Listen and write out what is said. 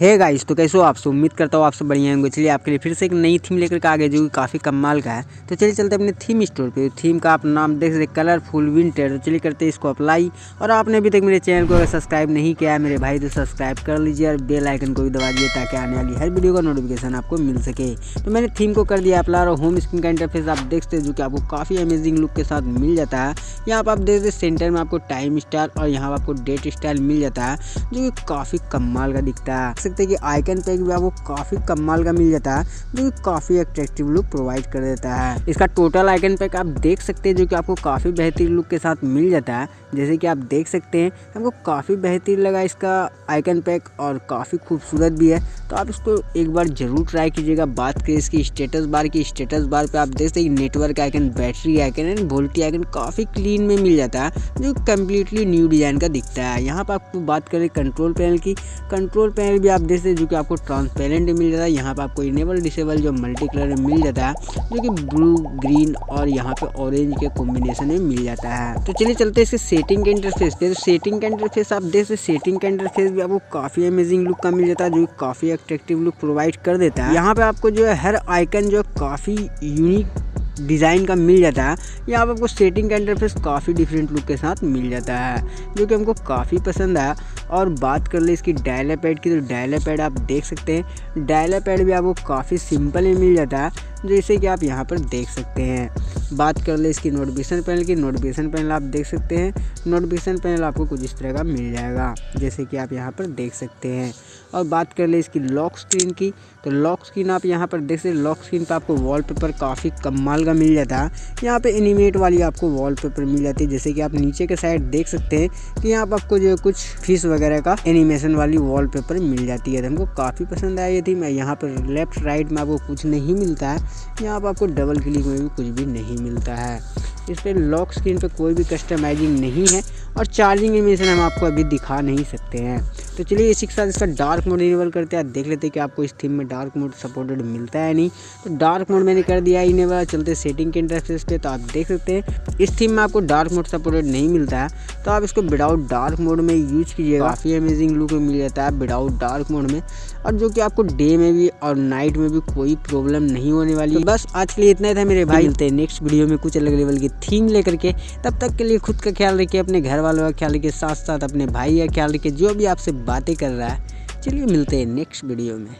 Hey guys तो कैसे हो आप सब? उम्मीद करता हूँ आप सब बढ़िया होंगे। चलिए, आपके लिए फिर से एक नई थीम लेकर के आ गए जो कि काफ़ी कमाल का है। तो चलिए, चलते अपने थीम स्टोर पे। थीम का आप नाम देख सकते कलरफुल विंटर तो चलिए करते हैं इसको अप्लाई और आपने अभी तक मेरे चैनल को अगर सब्सक्राइब नहीं किया है मेरे भाई तो सब्सक्राइब कर लीजिए और बेल आइकन को भी दबा दिए ताकि आने वाली हर वीडियो का नोटिफिकेशन आपको मिल सके। तो मैंने थीम को कर दिया अप्लाई और होम स्क्रीन का इंटरफेस आप देख सकते जो कि आपको काफ़ी अमेजिंग लुक के साथ मिल जाता है। यहाँ पर आप देख सकते सेंटर में आपको टाइम स्टार और यहाँ पर आपको डेट स्टाइल मिल जाता है, जो कि काफ़ी कमाल का दिखता है। सकते हैं कि आइकन पैक भी आपको काफ़ी कमाल का मिल जाता है, जो कि काफ़ी अट्रैक्टिव लुक प्रोवाइड कर देता है। इसका टोटल आइकन पैक आप देख सकते हैं, जो कि आपको काफ़ी बेहतरीन लुक के साथ मिल जाता है। जैसे कि आप देख सकते हैं, हमको काफ़ी बेहतरीन लगा इसका आइकन पैक और काफ़ी खूबसूरत भी है। तो आप इसको एक बार ज़रूर ट्राई कीजिएगा। बात करें इसकी स्टेटस बार की स्टेटस बार पे आप देख सकते network icon battery icon and VoLTE icon काफ़ी क्लीन में मिल जाता है, जो कम्प्लीटली न्यू डिज़ाइन का दिखता है। यहाँ पर आपको बात करें कंट्रोल पैनल की कंट्रोल पैनल भी आप देख सकते हैं जो कि आपको ट्रांसपेरेंट मिल जाता है। यहाँ पर आपको इनेबल डिसेबल जो मल्टी कलर में मिल जाता है, जो कि ब्लू ग्रीन और यहाँ पे ऑरेंज के कॉम्बिनेशन में मिल जाता है। तो चलिए चलते हैं इसके सेटिंग के इंटरफेस पे। तो सेटिंग का इंटरफेस आप देख सकते सेटिंग का इंटरफेस भी आपको काफ़ी अमेजिंग लुक का मिल जाता है, जो काफ़ी अट्रैक्टिव लुक प्रोवाइड कर देता है। यहाँ पे आपको जो है, हर आइकन जो काफ़ी यूनिक डिज़ाइन का मिल जाता है यहाँ पर आपको सेटिंग का इंटरफेस काफ़ी डिफरेंट लुक के साथ मिल जाता है, जो कि हमको काफ़ी पसंद आया। और बात कर ले इसकी डायला पैड की तो डायला पैड आप देख सकते हैं। डायला पैड भी आपको काफ़ी सिंपल ही मिल जाता है जैसे कि आप यहाँ पर देख सकते हैं। बात कर ले इसकी नोटिफिकेशन पैनल की। नोटिफिकेशन पैनल आप देख सकते हैं। नोटिफिकेशन पैनल आपको कुछ इस तरह का मिल जाएगा, जैसे कि आप यहाँ पर देख सकते हैं। और बात कर ले इसकी लॉक स्क्रीन की तो लॉक स्क्रीन आप यहाँ पर देख सकते लॉक स्क्रीन पर आपको वॉलपेपर काफ़ी कमाल का मिल जाता। है यहाँ पे एनिमेट वाली आपको वॉलपेपर मिल जाती है। जैसे कि आप नीचे के साइड देख सकते हैं कि यहाँ पर आपको जो कुछ फ़िश वगैरह का एनिमेशन वाली वॉलपेपर मिल जाती है। तो हमको काफ़ी पसंद आई थी। मैं यहाँ पर लेफ़्ट राइट में आपको कुछ नहीं मिलता है। यहाँ पर आपको डबल क्लिक में भी कुछ भी नहीं मिलता है। इस पर लॉक स्क्रीन पर कोई भी कस्टमाइजिंग नहीं है और चार्जिंग इमेशन हम आपको अभी दिखा नहीं सकते हैं। तो चलिए इसी के साथ इसका डार्क मोड इनेबल करते हैं। देख लेते हैं कि आपको इस थीम में डार्क मोड सपोर्टेड मिलता है नहीं। तो डार्क मोड मैंने कर दिया इनेबल चलते सेटिंग के इंटरफेस पे। तो आप देख सकते हैं इस थीम में आपको डार्क मोड सपोर्टेड नहीं मिलता है। तो आप इसको विदाउट डार्क मोड में यूज़ कीजिएगा। काफ़ी अमेजिंग लुक मिल जाता है विदाउट डार्क मोड में। और जो कि आपको डे में भी और नाइट में भी कोई प्रॉब्लम नहीं होने वाली तो बस आज के लिए इतना ही था मेरे भाई। मिलते हैं नेक्स्ट वीडियो में कुछ अलग लेवल की थीम लेकर के। तब तक के लिए खुद का ख्याल रखिए अपने घर वालों का ख्याल रखिए साथ साथ अपने भाई का ख्याल रखिए जो भी आपसे बातें कर रहा है। चलिए मिलते हैं नेक्स्ट वीडियो में।